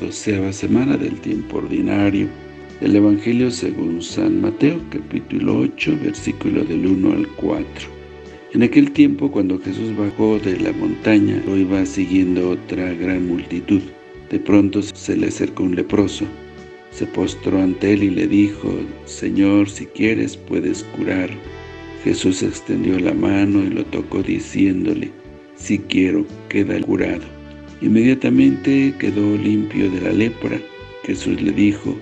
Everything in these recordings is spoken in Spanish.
doceava semana del tiempo ordinario del Evangelio según San Mateo, capítulo 8, versículo del 1 al 4. En aquel tiempo, cuando Jesús bajó de la montaña, lo iba siguiendo otra gran multitud. De pronto se le acercó un leproso. Se postró ante él y le dijo, Señor, si quieres, puedes curar. Jesús extendió la mano y lo tocó diciéndole, Si quiero, queda curado. Inmediatamente quedó limpio de la lepra. Jesús le dijo,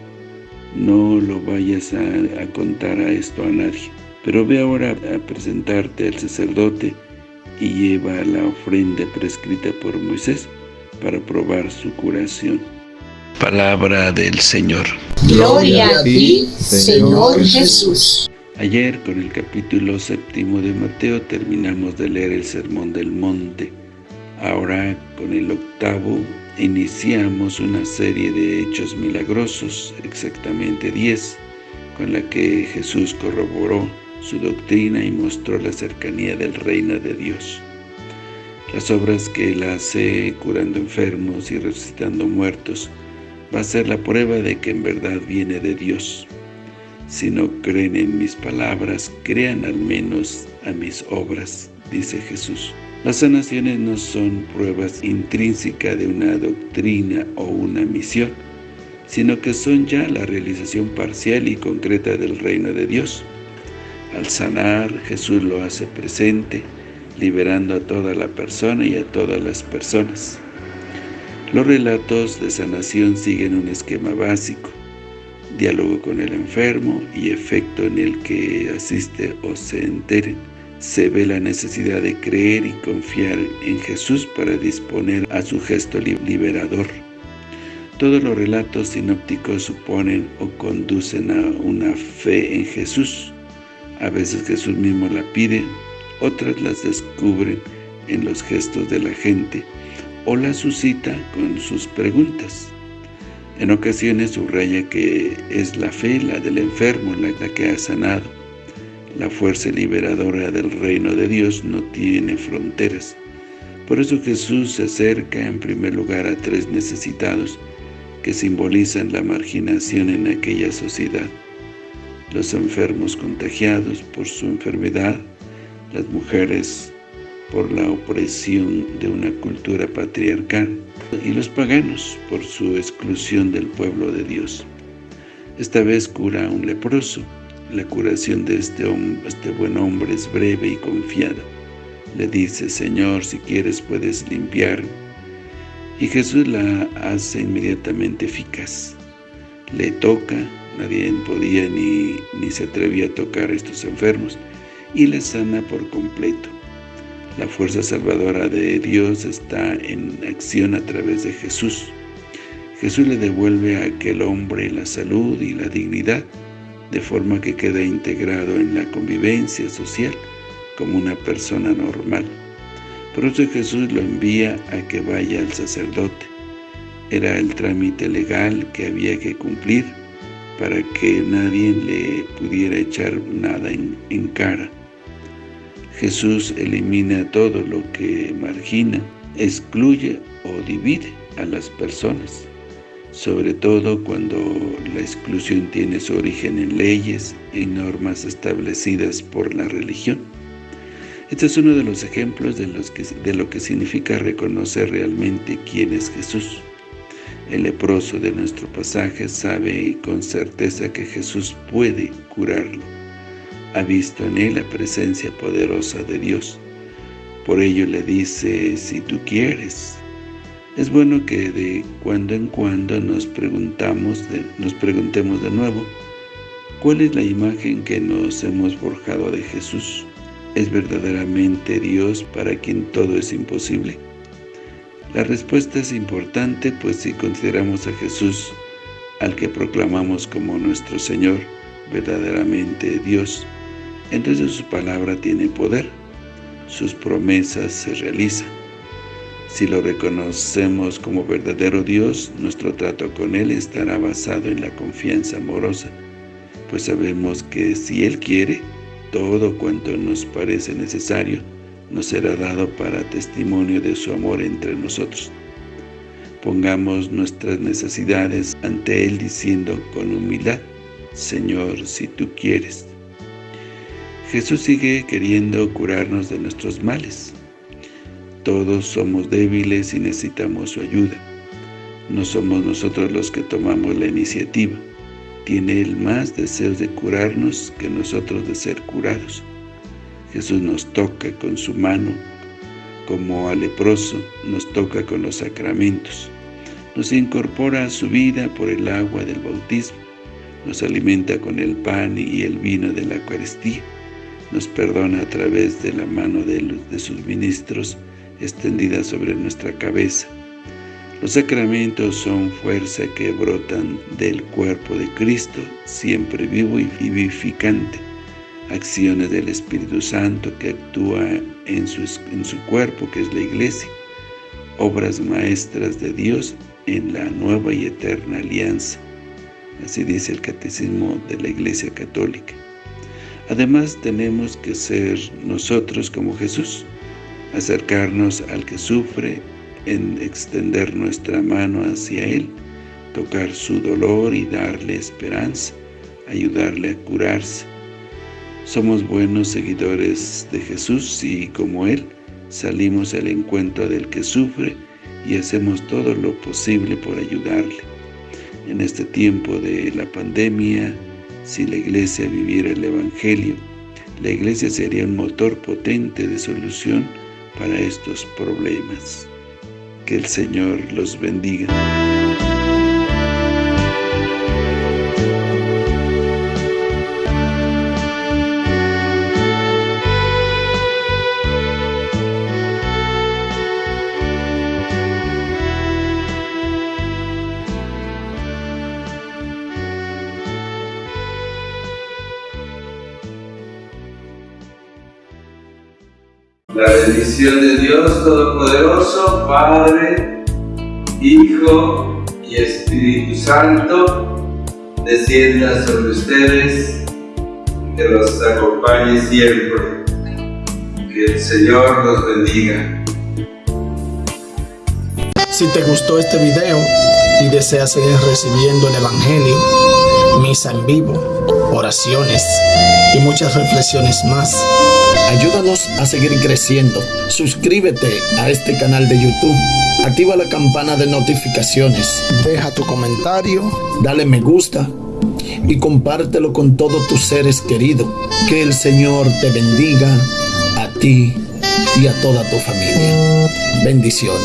no lo vayas a, contar a esto a nadie, pero ve ahora a presentarte al sacerdote y lleva la ofrenda prescrita por Moisés para probar su curación. Palabra del Señor. Gloria a ti, Señor Jesús. Ayer, con el capítulo séptimo de Mateo, terminamos de leer el Sermón del Monte. Ahora, con el octavo, iniciamos una serie de hechos milagrosos, exactamente diez, con la que Jesús corroboró su doctrina y mostró la cercanía del reino de Dios. Las obras que Él hace curando enfermos y resucitando muertos va a ser la prueba de que en verdad viene de Dios. Si no creen en mis palabras, crean al menos a mis obras, dice Jesús. Las sanaciones no son pruebas intrínsecas de una doctrina o una misión, sino que son ya la realización parcial y concreta del reino de Dios. Al sanar, Jesús lo hace presente, liberando a toda la persona y a todas las personas. Los relatos de sanación siguen un esquema básico, diálogo con el enfermo y efecto en el que asiste o se entere se ve la necesidad de creer y confiar en Jesús para disponer a su gesto liberador. Todos los relatos sinópticos suponen o conducen a una fe en Jesús. A veces Jesús mismo la pide, otras las descubren en los gestos de la gente o la suscita con sus preguntas. En ocasiones subraya que es la fe, la del enfermo, la que ha sanado la fuerza liberadora del reino de Dios no tiene fronteras. Por eso Jesús se acerca en primer lugar a tres necesitados que simbolizan la marginación en aquella sociedad. Los enfermos contagiados por su enfermedad, las mujeres por la opresión de una cultura patriarcal y los paganos por su exclusión del pueblo de Dios. Esta vez cura a un leproso, la curación de este, este buen hombre es breve y confiada. Le dice, Señor, si quieres puedes limpiar. Y Jesús la hace inmediatamente eficaz. Le toca, nadie podía ni, ni se atrevía a tocar a estos enfermos, y le sana por completo. La fuerza salvadora de Dios está en acción a través de Jesús. Jesús le devuelve a aquel hombre la salud y la dignidad de forma que queda integrado en la convivencia social como una persona normal. Por eso Jesús lo envía a que vaya al sacerdote. Era el trámite legal que había que cumplir para que nadie le pudiera echar nada en, en cara. Jesús elimina todo lo que margina, excluye o divide a las personas sobre todo cuando la exclusión tiene su origen en leyes y normas establecidas por la religión. Este es uno de los ejemplos de, lo que significa reconocer realmente quién es Jesús. El leproso de nuestro pasaje sabe con certeza que Jesús puede curarlo. Ha visto en él la presencia poderosa de Dios. Por ello le dice, si tú quieres, es bueno que de cuando en cuando nos, preguntamos nos preguntemos de nuevo, ¿cuál es la imagen que nos hemos forjado de Jesús? ¿Es verdaderamente Dios para quien todo es imposible? La respuesta es importante, pues si consideramos a Jesús, al que proclamamos como nuestro Señor, verdaderamente Dios, entonces su palabra tiene poder, sus promesas se realizan. Si lo reconocemos como verdadero Dios, nuestro trato con Él estará basado en la confianza amorosa, pues sabemos que si Él quiere, todo cuanto nos parece necesario nos será dado para testimonio de su amor entre nosotros. Pongamos nuestras necesidades ante Él diciendo con humildad, Señor, si tú quieres. Jesús sigue queriendo curarnos de nuestros males. Todos somos débiles y necesitamos su ayuda. No somos nosotros los que tomamos la iniciativa. Tiene Él más deseos de curarnos que nosotros de ser curados. Jesús nos toca con su mano, como al leproso, nos toca con los sacramentos. Nos incorpora a su vida por el agua del bautismo. Nos alimenta con el pan y el vino de la Eucaristía. Nos perdona a través de la mano de, de sus ministros extendida sobre nuestra cabeza. Los sacramentos son fuerza que brotan del cuerpo de Cristo, siempre vivo y vivificante acciones del Espíritu Santo que actúa en su, en su cuerpo, que es la Iglesia, obras maestras de Dios en la nueva y eterna alianza. Así dice el Catecismo de la Iglesia Católica. Además, tenemos que ser nosotros como Jesús, acercarnos al que sufre, en extender nuestra mano hacia Él, tocar su dolor y darle esperanza, ayudarle a curarse, somos buenos seguidores de Jesús y, como Él, salimos al encuentro del que sufre y hacemos todo lo posible por ayudarle. En este tiempo de la pandemia, si la Iglesia viviera el Evangelio, la Iglesia sería un motor potente de solución para estos problemas. Que el Señor los bendiga. La bendición de Dios Todopoderoso, Padre, Hijo y Espíritu Santo, descienda sobre ustedes, que los acompañe siempre. Que el Señor los bendiga. Si te gustó este video y deseas seguir recibiendo el Evangelio, misa en vivo, oraciones y muchas reflexiones más, Ayúdanos a seguir creciendo. Suscríbete a este canal de YouTube. Activa la campana de notificaciones. Deja tu comentario. Dale me gusta. Y compártelo con todos tus seres queridos. Que el Señor te bendiga a ti y a toda tu familia. Bendiciones.